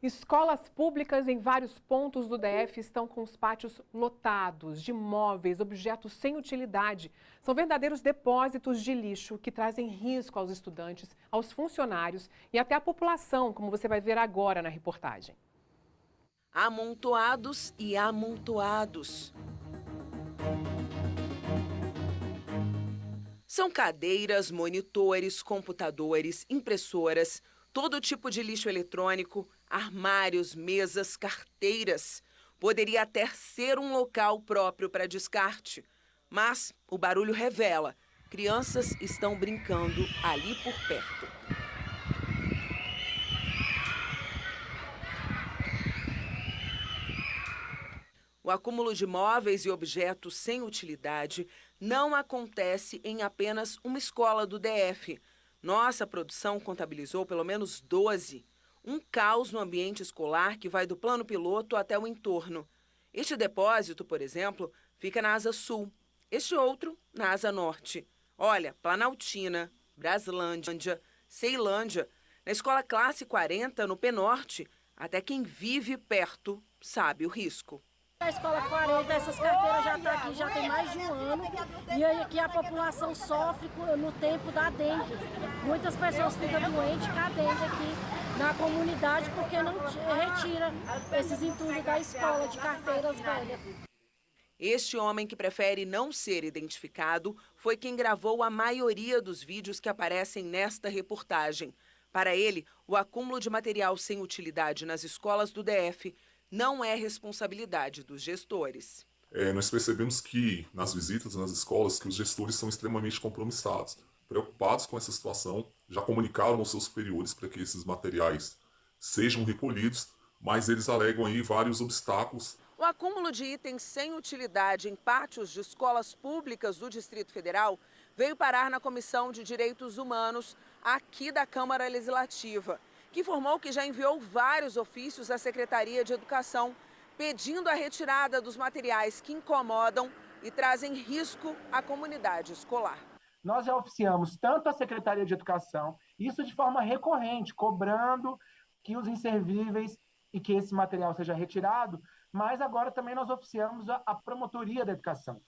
Escolas públicas em vários pontos do DF estão com os pátios lotados de móveis, objetos sem utilidade. São verdadeiros depósitos de lixo que trazem risco aos estudantes, aos funcionários e até à população, como você vai ver agora na reportagem. Amontoados e amontoados. São cadeiras, monitores, computadores, impressoras, todo tipo de lixo eletrônico, armários, mesas, carteiras. Poderia até ser um local próprio para descarte, mas o barulho revela: crianças estão brincando ali por perto. O acúmulo de móveis e objetos sem utilidade não acontece em apenas uma escola do DF. Nossa produção contabilizou pelo menos 12 um caos no ambiente escolar que vai do plano piloto até o entorno. Este depósito, por exemplo, fica na asa sul, este outro na asa norte. Olha, Planaltina, Braslândia, Ceilândia, na escola classe 40, no Penorte, até quem vive perto sabe o risco. A escola 40, essas carteiras já estão tá aqui já tem mais de um ano e aqui a população sofre no tempo da dengue. Muitas pessoas ficam doentes com a dengue aqui na comunidade porque não retira esses entulhos da escola de carteiras velhas. Este homem que prefere não ser identificado foi quem gravou a maioria dos vídeos que aparecem nesta reportagem. Para ele, o acúmulo de material sem utilidade nas escolas do DF não é responsabilidade dos gestores. É, nós percebemos que nas visitas nas escolas que os gestores são extremamente compromissados preocupados com essa situação, já comunicaram aos seus superiores para que esses materiais sejam recolhidos, mas eles alegam aí vários obstáculos. O acúmulo de itens sem utilidade em pátios de escolas públicas do Distrito Federal veio parar na Comissão de Direitos Humanos aqui da Câmara Legislativa, que informou que já enviou vários ofícios à Secretaria de Educação pedindo a retirada dos materiais que incomodam e trazem risco à comunidade escolar. Nós já oficiamos tanto a Secretaria de Educação, isso de forma recorrente, cobrando que os inservíveis e que esse material seja retirado, mas agora também nós oficiamos a, a Promotoria da Educação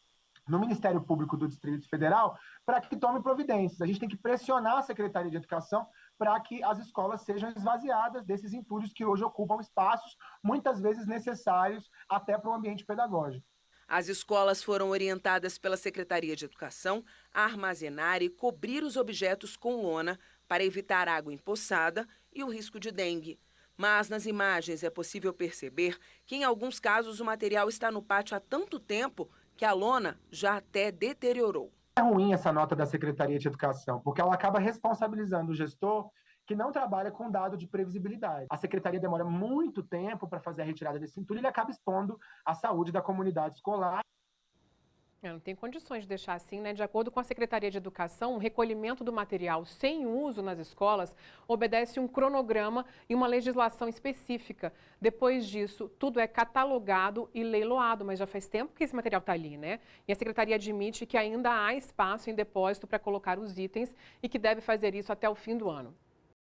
no Ministério Público do Distrito Federal para que tome providências. A gente tem que pressionar a Secretaria de Educação para que as escolas sejam esvaziadas desses entulhos que hoje ocupam espaços, muitas vezes necessários até para o ambiente pedagógico. As escolas foram orientadas pela Secretaria de Educação a armazenar e cobrir os objetos com lona para evitar água empoçada e o risco de dengue. Mas nas imagens é possível perceber que, em alguns casos, o material está no pátio há tanto tempo que a lona já até deteriorou. É ruim essa nota da Secretaria de Educação, porque ela acaba responsabilizando o gestor que não trabalha com dado de previsibilidade. A secretaria demora muito tempo para fazer a retirada desse entulho e ele acaba expondo a saúde da comunidade escolar. É, não tem condições de deixar assim, né? De acordo com a Secretaria de Educação, o recolhimento do material sem uso nas escolas obedece um cronograma e uma legislação específica. Depois disso, tudo é catalogado e leiloado, mas já faz tempo que esse material está ali, né? E a Secretaria admite que ainda há espaço em depósito para colocar os itens e que deve fazer isso até o fim do ano.